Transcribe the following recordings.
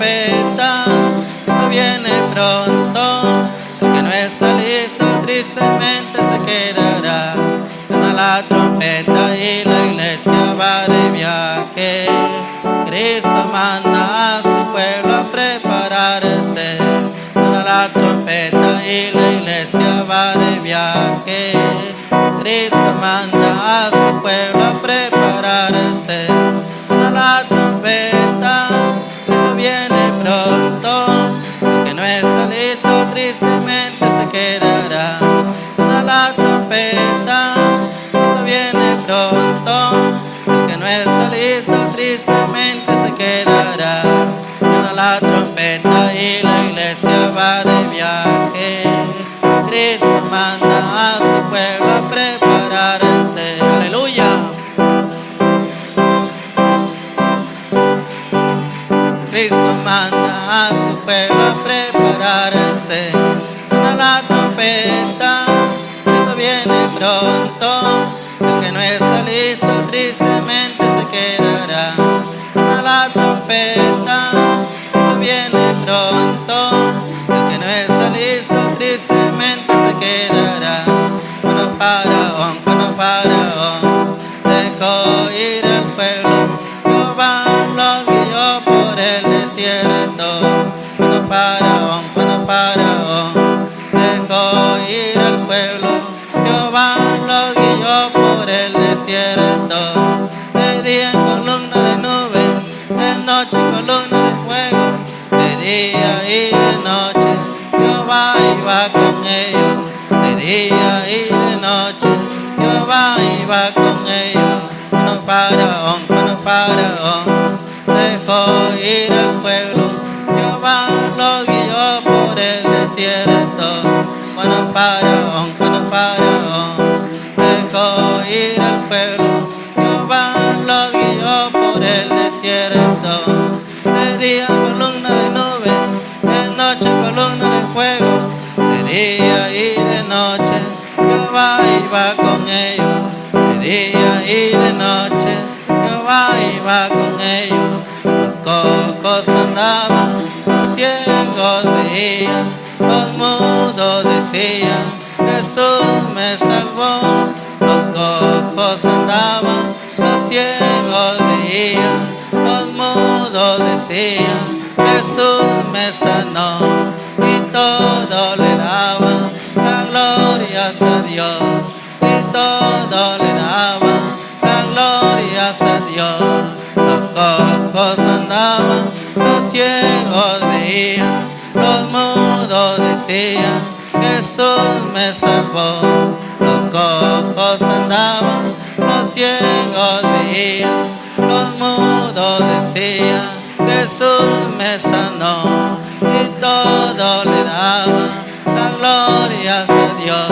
trompeta, esto viene pronto. El que no está listo tristemente se quedará. Suena la trompeta y la iglesia va de viaje. Cristo manda a su pueblo a prepararse. Suena la trompeta y la iglesia va de viaje. Cristo manda manda a su pueblo a prepararse. Aleluya. Cristo manda a su pueblo a prepararse. Suena la trompeta, Cristo viene pronto. Dejó andaban, los ciegos veían, los mudos decían, Jesús me salvó. Los cojos andaban, los ciegos veían, los mudos decían, Jesús me sanó. Y todo le daban la gloria a Dios. Los mudos decían, Jesús me salvó. Los cojos andaban, los ciegos veían, los mudos decían, Jesús me sanó. Y todo le daban la gloria a Dios.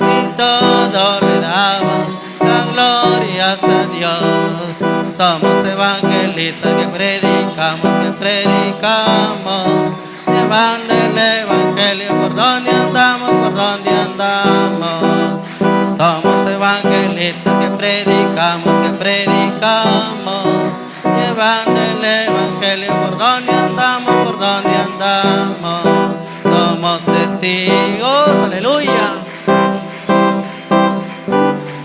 Y todo le daban la gloria a Dios. Somos evangelistas que predicamos, que predicamos, llevando el evangelio por donde andamos, por donde andamos. Somos evangelistas que predicamos, que predicamos, llevando el evangelio por donde andamos, por donde andamos. Somos testigos, aleluya.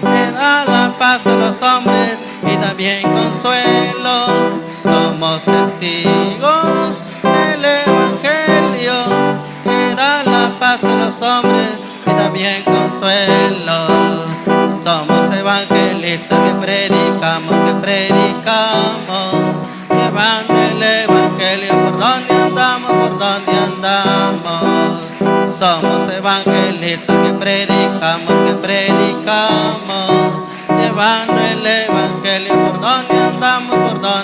Me da la paz a los hombres y también consuelo. Somos testigos los hombres y también consuelo. Somos evangelistas que predicamos, que predicamos, llevando el Evangelio por donde andamos, por donde andamos. Somos evangelistas que predicamos, que predicamos, llevando el Evangelio por donde andamos, por donde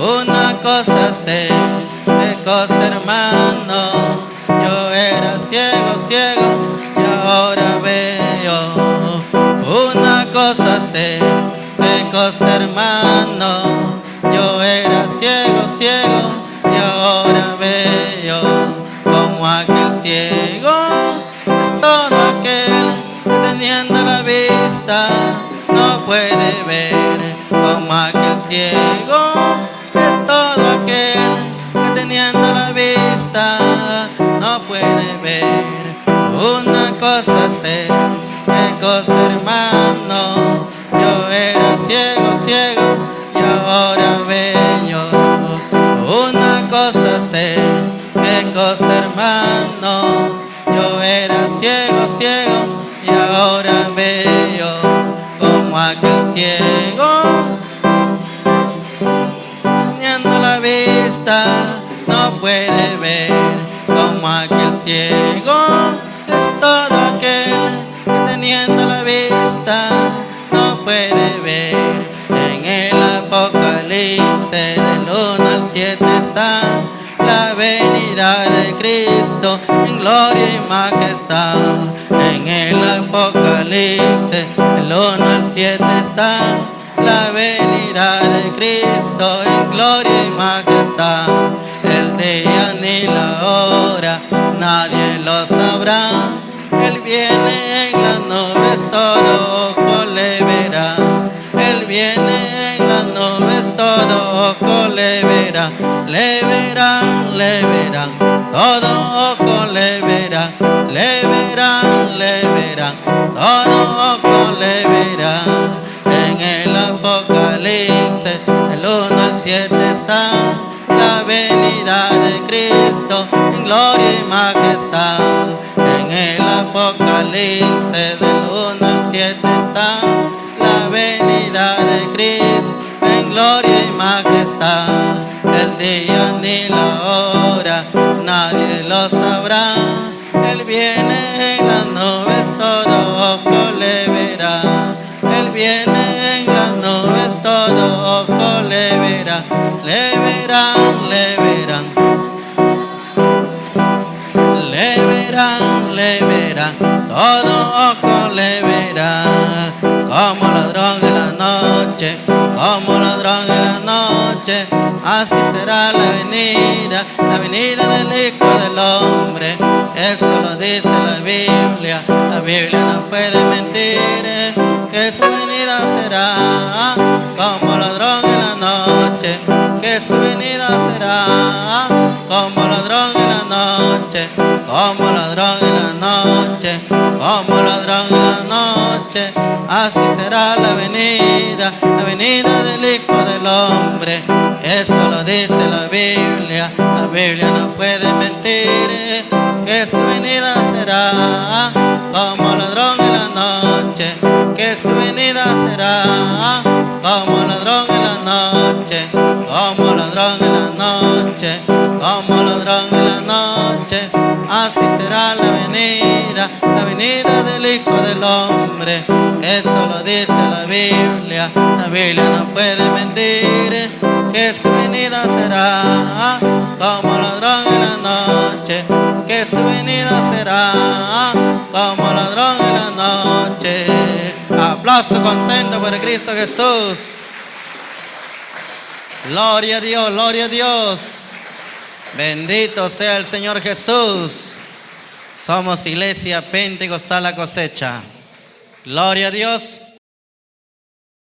Una cosa sé, de cosa hermano, yo era ciego, ciego y ahora veo. Una cosa sé, qué cosa hermano. Yo era ciego, ciego. Es todo aquel que teniendo la vista no puede ver. Una cosa sé, qué cosa hermano. Yo era ciego, ciego y ahora veo. Una cosa sé, qué cosa hermano. Yo era ciego, ciego y ahora veo como aquel ciego. Puede ver como aquel ciego. Es todo aquel que teniendo la vista no puede ver. En el Apocalipsis del 1 al 7 está la venida de Cristo en gloria y majestad. En el Apocalipsis del 1 al 7 está la venida de Cristo en gloria y majestad. El día ni la hora nadie lo sabrá. Él viene en las nubes, todo ojo le. Él viene en las nubes, todo ojo le verá. Le verán, le verán, todo ojo le verá. Le verán, le verán, todo ojo le. En el Apocalipsis, el 1 al 7 está venida de Cristo en gloria y majestad. En el Apocalipsis, del 1 al 7 está la venida de Cristo en gloria y majestad. El día ni la hora nadie lo sabrá. Así será la venida, la venida del Hijo del Hombre. Eso lo dice la Biblia, la Biblia no puede mentir. Que su venida será como ladrón en la noche. Que su venida será como ladrón en la noche. Como ladrón en la noche. Como ladrón en la noche. Así será la venida, la venida del Hijo del Hombre. Eso lo dice la Biblia, la Biblia no puede mentir. Que su venida será como ladrón en la noche. Que su venida será como ladrón en la noche. Como ladrón en la noche. Como ladrón en la noche. Así será la venida, venida del Hijo del Hombre. Eso lo dice la Biblia, la Biblia no puede mentir. Que su venida será como ladrón en la noche. Que su venida será como ladrón en la noche. Aplauso contento por Cristo Jesús. Gloria a Dios, gloria a Dios. Bendito sea el Señor Jesús. Somos iglesia pentecostal la cosecha. Gloria a Dios.